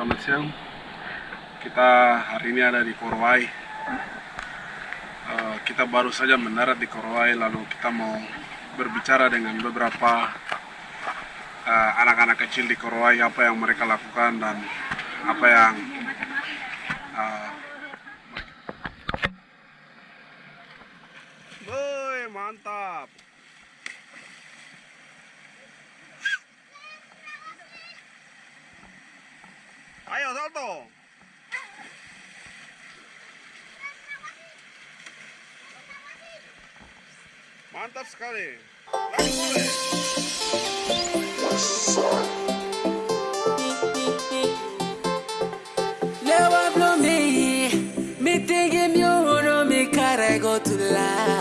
selamat siang. Kita hari ini ada di Korowai. Eh, kita baru saja mendarat di Korowai, lalu kita mau berbicara dengan beberapa eh, anak-anak kecil di Korowai apa yang mereka lakukan dan apa yang eh, Woi, mantap. ¡Vaya, I blow me, me thinking you know me, cara go to life.